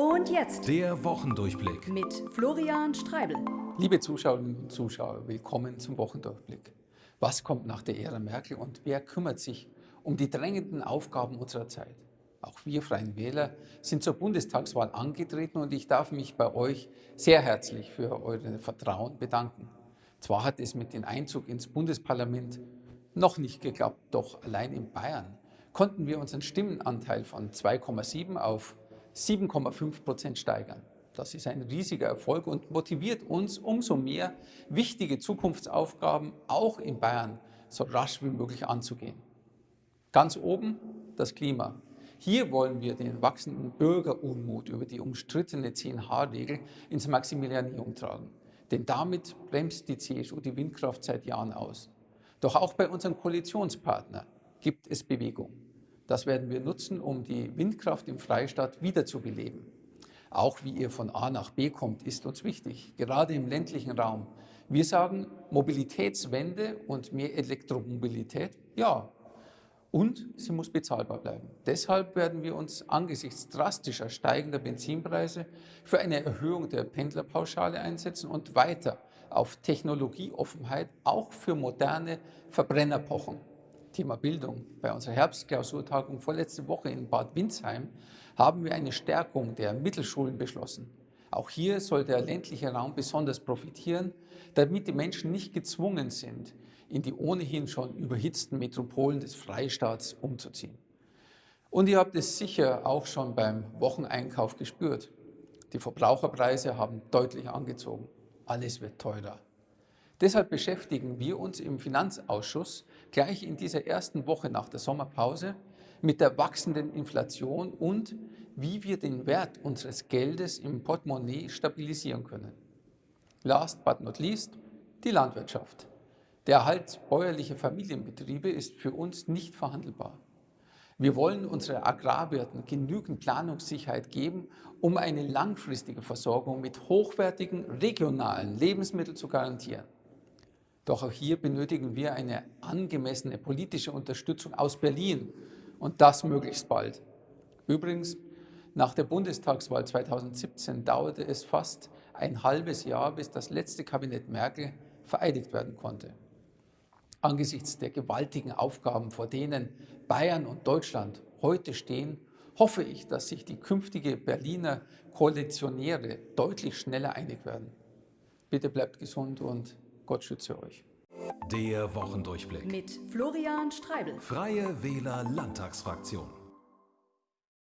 Und jetzt Der Wochendurchblick. mit Florian Streibel. Liebe Zuschauerinnen und Zuschauer, willkommen zum Wochendurchblick. Was kommt nach der Ära Merkel und wer kümmert sich um die drängenden Aufgaben unserer Zeit? Auch wir Freien Wähler sind zur Bundestagswahl angetreten und ich darf mich bei euch sehr herzlich für euer Vertrauen bedanken. Zwar hat es mit dem Einzug ins Bundesparlament noch nicht geklappt, doch allein in Bayern konnten wir unseren Stimmenanteil von 2,7 auf 7,5 Prozent steigern. Das ist ein riesiger Erfolg und motiviert uns umso mehr, wichtige Zukunftsaufgaben auch in Bayern so rasch wie möglich anzugehen. Ganz oben das Klima. Hier wollen wir den wachsenden Bürgerunmut über die umstrittene 10H-Regel ins Maximilianeum tragen. Denn damit bremst die CSU die Windkraft seit Jahren aus. Doch auch bei unserem Koalitionspartner gibt es Bewegung. Das werden wir nutzen, um die Windkraft im Freistaat wiederzubeleben. Auch wie ihr von A nach B kommt, ist uns wichtig, gerade im ländlichen Raum. Wir sagen Mobilitätswende und mehr Elektromobilität, ja. Und sie muss bezahlbar bleiben. Deshalb werden wir uns angesichts drastischer steigender Benzinpreise für eine Erhöhung der Pendlerpauschale einsetzen und weiter auf Technologieoffenheit auch für moderne Verbrenner pochen. Thema Bildung. Bei unserer Herbstklausurtagung vorletzte Woche in Bad Windsheim haben wir eine Stärkung der Mittelschulen beschlossen. Auch hier soll der ländliche Raum besonders profitieren, damit die Menschen nicht gezwungen sind, in die ohnehin schon überhitzten Metropolen des Freistaats umzuziehen. Und ihr habt es sicher auch schon beim Wocheneinkauf gespürt. Die Verbraucherpreise haben deutlich angezogen. Alles wird teurer. Deshalb beschäftigen wir uns im Finanzausschuss gleich in dieser ersten Woche nach der Sommerpause mit der wachsenden Inflation und wie wir den Wert unseres Geldes im Portemonnaie stabilisieren können. Last but not least, die Landwirtschaft. Der Erhalt bäuerlicher Familienbetriebe ist für uns nicht verhandelbar. Wir wollen unseren Agrarwirten genügend Planungssicherheit geben, um eine langfristige Versorgung mit hochwertigen regionalen Lebensmitteln zu garantieren. Doch auch hier benötigen wir eine angemessene politische Unterstützung aus Berlin und das möglichst bald. Übrigens, nach der Bundestagswahl 2017 dauerte es fast ein halbes Jahr, bis das letzte Kabinett Merkel vereidigt werden konnte. Angesichts der gewaltigen Aufgaben, vor denen Bayern und Deutschland heute stehen, hoffe ich, dass sich die künftige Berliner Koalitionäre deutlich schneller einig werden. Bitte bleibt gesund und Gott schütze euch. Der Wochendurchblick. Mit Florian Streibel. Freie Wähler Landtagsfraktion.